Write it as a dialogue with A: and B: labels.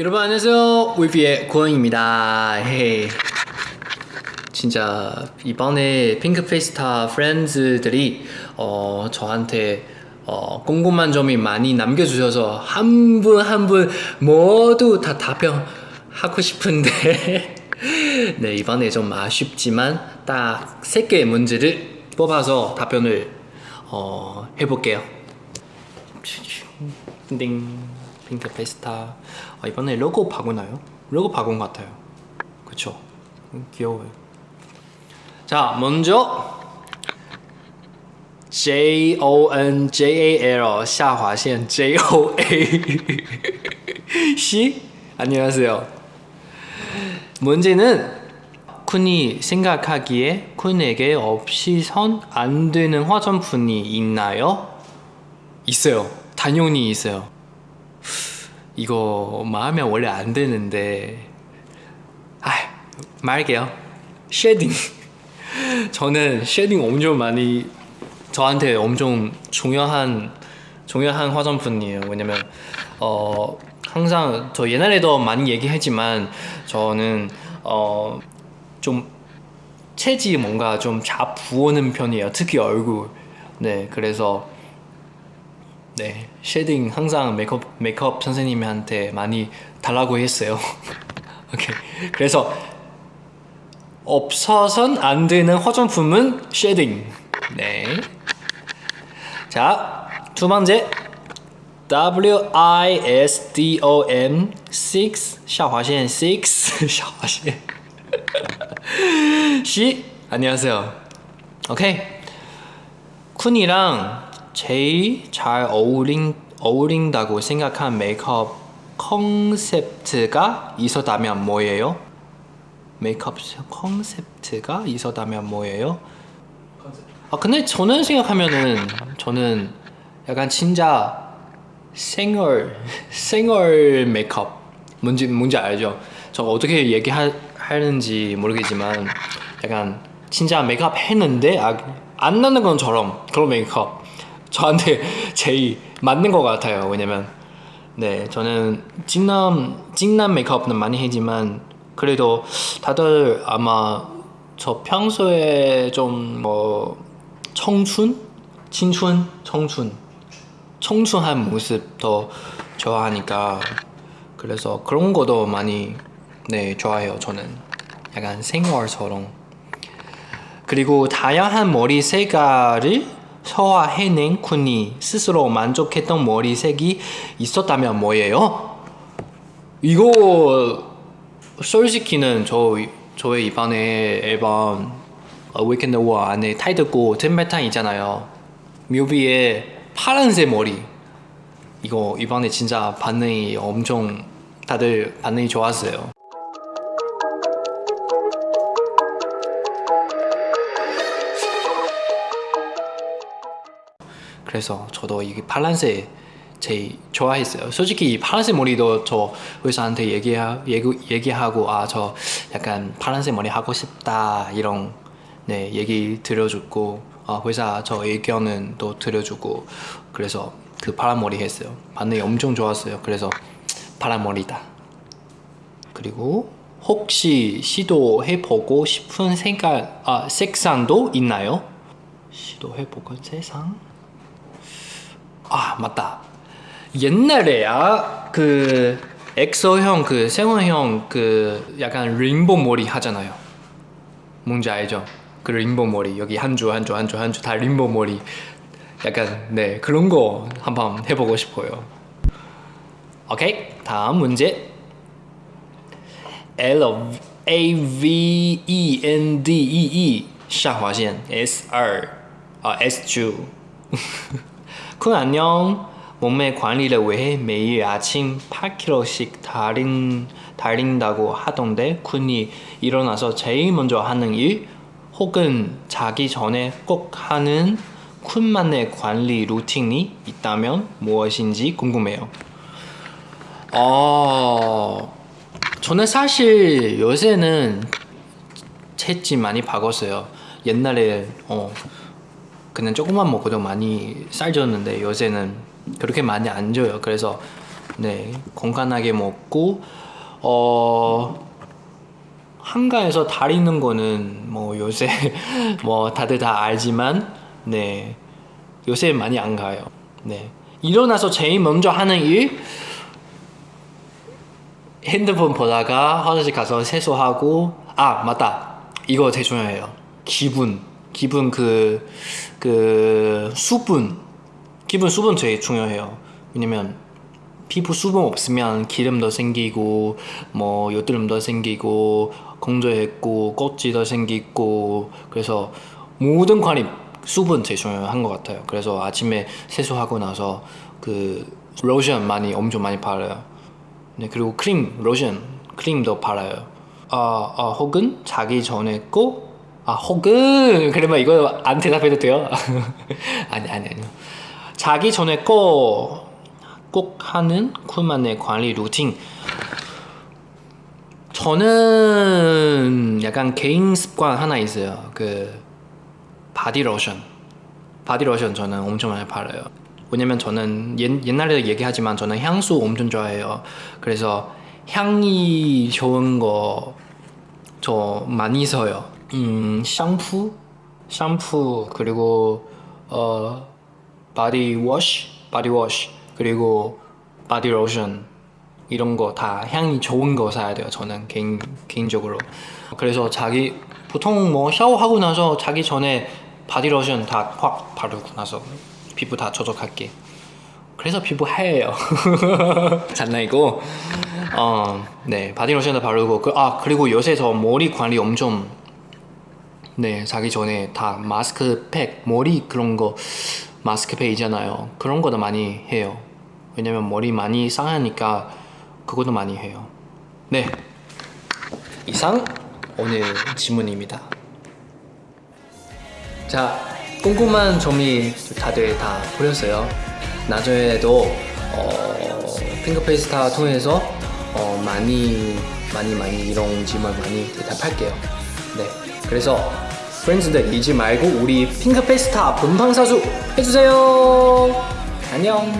A: 여러분 안녕하세요. 위비의 헤이 진짜 이번에 핑크페이스타 프렌즈들이 어, 저한테 어, 궁금한 점이 많이 남겨주셔서 한 분 한 분 모두 다 답변하고 싶은데. 네 이번에 좀 아쉽지만 딱세 개의 문제를 뽑아서 답변을 어, 해볼게요. 띵 핑크 페스타 아, 이번에 로고 바꾸나요? 로고 바꾼 것 같아요 그쵸? 귀여워요 자 먼저 J O N J A L 하하线 J O A C 안녕하세요 문제는 쿤이 생각하기에 쿤에게 없이선 안 되는 화장품이 있나요? 있어요. 당연히 있어요. 이거 말하면 원래 안 되는데 아 말할게요. shading. 저는 shading 엄청 많이 저한테 엄청 중요한 중요한 화장품이에요. 왜냐면 어 항상 저 옛날에도 많이 얘기했지만 저는 어 좀 체질 뭔가 좀 잘 부어는 편이에요. 특히 얼굴. 네 그래서 네 쉐딩 항상 메이크업, 메이크업 선생님한테 많이 달라고 했어요. 오케이. 그래서 없어선 안 되는 화장품은 쉐딩. 네자 두 번째. WISDOM 6 샤화신 6 샤화신 시 안녕하세요. 오케이. 쿤이랑 제일 잘 어울린, 어울린다고 생각한 메이크업 컨셉트가 있었다면 뭐예요? 메이크업 컨셉트가 있었다면 뭐예요? 아 근데 저는 생각하면은 저는 약간 진짜 생얼 생얼 메이크업 뭔지 뭔지 알죠? 저 어떻게 얘기하는지 모르겠지만 약간 진짜 메이크업 했는데 아, 안 나는 것처럼 그런 메이크업 저한테 제일 맞는 것 같아요 왜냐면 네 저는 진남 진남 메이크업은 많이 했지만 그래도 다들 아마 저 평소에 좀 뭐 청춘?青春? 청춘 청춘한 모습 더 좋아하니까 그래서 그런 것도 많이 네 좋아해요 저는 약간 생얼처럼 그리고 다양한 머리 색깔을 소화해낸 쿤이 스스로 만족했던 머리색이 있었다면 뭐예요? 이거 솔직히는 저, 저의 이번에 앨범 위켄드 워 안에 타이틀곡 템베탄 있잖아요. 뮤비에 파란색 머리. 이거 이번에 진짜 반응이 엄청 다들 반응이 좋았어요 그래서 저도 이게 파란색 제일 좋아했어요 솔직히 파란색 머리도 저 의사한테 얘기하, 얘기, 얘기 하고 아 저 약간 파란색 머리 하고 싶다 이런 네 얘기 들려주고 아, 회사 저 의견은 또 들려주고 그래서 그 파란 머리 했어요 반응이 엄청 좋았어요 그래서 파란 머리다 그리고 혹시 시도해보고 싶은 색깔, 아, 색상도 있나요? 시도해보고 색상? 아 맞다. 옛날에 아그 엑소형 그 세원형 그, 그 약간 레인보 머리 하잖아요. 뭔지 알죠? 그 레인보 머리. 여기 한 줄 한 줄 한 줄 한 줄 다 레인보 머리. 약간 네 그런 거 한번 해보고 싶어요. 오케이. 다음 문제. L A V E N D E E. 샤화신 S 2아 S 2 쿤 안녕. 몸매 관리를 위해 매일 아침 8kg씩 달린, 달린다고 하던데 쿤이 일어나서 제일 먼저 하는 일 혹은 자기 전에 꼭 하는 쿤만의 관리 루틴이 있다면 무엇인지 궁금해요. 어... 저는 사실 요새는 채집 많이 바꿨어요. 옛날에 어 그냥 조금만 먹어도 많이 쌀 쪘는데 요새는 그렇게 많이 안 줘요. 그래서 네 건강하게 먹고 어 한가에서 다리는 거는 뭐 요새 뭐 다들 다 알지만 네 요새 많이 안 가요. 네. 일어나서 제일 먼저 하는 일? 핸드폰 보다가 화장실 가서 세수하고 아 맞다. 이거 되게 중요해요. 기분 기분 그 그 수분 기분 수분 되게 중요해요. 왜냐면 피부 수분 없으면 기름도 생기고 뭐 여드름도 생기고 건조했고 껍질도 생기고 그래서 모든 관리 수분 제일 중요한 것 같아요. 그래서 아침에 세수하고 나서 그 로션 많이 엄청 많이 바르요. 네 그리고 크림 로션 크림도 바라요. 아, 아 혹은 자기 전에 꼭 아 혹은 그러면 이거 안 대답해도 돼요? 아니 아니 아니요. 자기 전에 꼭 꼭 하는 쿤만의 관리 루틴. 저는 약간 개인 습관 하나 있어요. 그 바디 로션. 바디 로션 저는 엄청 많이 바르요. 왜냐면 저는 옛, 옛날에도 얘기하지만 저는 향수 엄청 좋아해요. 그래서 향이 좋은 거 저 많이 써요 음 샴푸? 샴푸 그리고 어 바디 워시 바디 워시 그리고 바디 로션 이런 거 다 향이 좋은 거 사야 돼요 저는 개인, 개인적으로. 그래서 자기 보통 뭐 샤워하고 나서 자기 전에 바디 로션 다 확 바르고 나서 피부 다 저적할게. 그래서 피부 하얘요. 장난이고. 어 네 바디 로션도 바르고 그, 아 그리고 요새 저 머리 관리 엄청 네 자기 전에 다 마스크팩 머리 그런 거 마스크팩 있잖아요. 그런 거도 많이 해요. 왜냐면 머리 많이 상하니까 그것도 많이 해요. 네. 이상 오늘 질문입니다. 자 궁금한 점이 다들 다 풀렸어요. 나중에도 어, 핑크페이스타 통해서 어, 많이 많이 많이 이런 질문 많이 대답할게요. 네 그래서 프렌즈들 잊지 말고 우리 핑크페이스타 본방사수 해주세요. 안녕